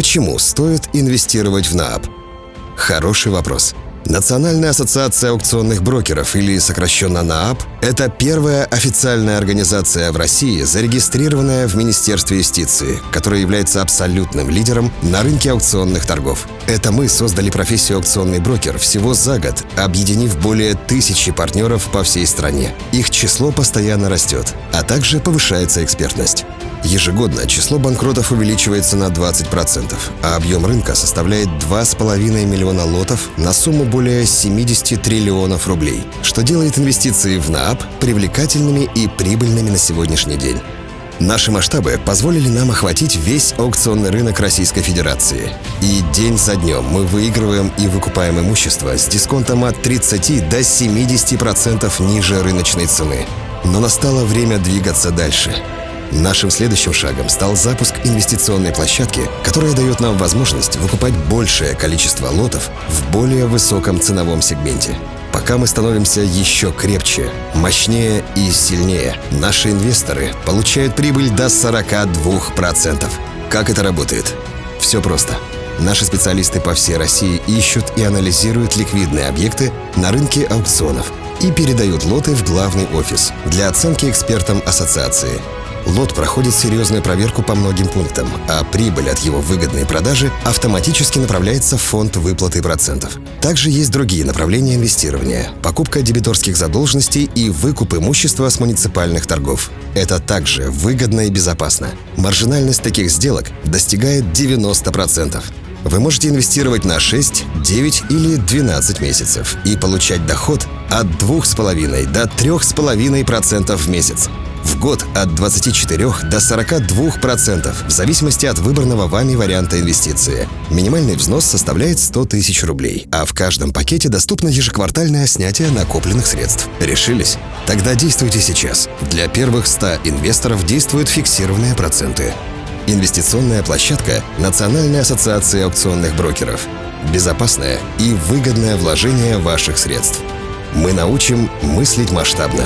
Почему стоит инвестировать в НААП? Хороший вопрос. Национальная ассоциация аукционных брокеров, или сокращенно НААП, это первая официальная организация в России, зарегистрированная в Министерстве юстиции, которая является абсолютным лидером на рынке аукционных торгов. Это мы создали профессию аукционный брокер всего за год, объединив более тысячи партнеров по всей стране. Их число постоянно растет, а также повышается экспертность. Ежегодно число банкротов увеличивается на 20%, а объем рынка составляет 2,5 миллиона лотов на сумму более 70 триллионов рублей, что делает инвестиции в НААП привлекательными и прибыльными на сегодняшний день. Наши масштабы позволили нам охватить весь аукционный рынок Российской Федерации. И день за днем мы выигрываем и выкупаем имущество с дисконтом от 30 до 70% ниже рыночной цены. Но настало время двигаться дальше – Нашим следующим шагом стал запуск инвестиционной площадки, которая дает нам возможность выкупать большее количество лотов в более высоком ценовом сегменте. Пока мы становимся еще крепче, мощнее и сильнее, наши инвесторы получают прибыль до 42%. Как это работает? Все просто. Наши специалисты по всей России ищут и анализируют ликвидные объекты на рынке аукционов и передают лоты в главный офис для оценки экспертам ассоциации – лот проходит серьезную проверку по многим пунктам, а прибыль от его выгодной продажи автоматически направляется в фонд выплаты процентов. Также есть другие направления инвестирования – покупка дебиторских задолженностей и выкуп имущества с муниципальных торгов. Это также выгодно и безопасно. Маржинальность таких сделок достигает 90%. Вы можете инвестировать на 6, 9 или 12 месяцев и получать доход от 2,5 до 3,5% в месяц год от 24 до 42% в зависимости от выбранного вами варианта инвестиции. Минимальный взнос составляет 100 тысяч рублей, а в каждом пакете доступно ежеквартальное снятие накопленных средств. Решились? Тогда действуйте сейчас. Для первых 100 инвесторов действуют фиксированные проценты. Инвестиционная площадка Национальной ассоциации аукционных брокеров. Безопасное и выгодное вложение ваших средств. Мы научим мыслить масштабно.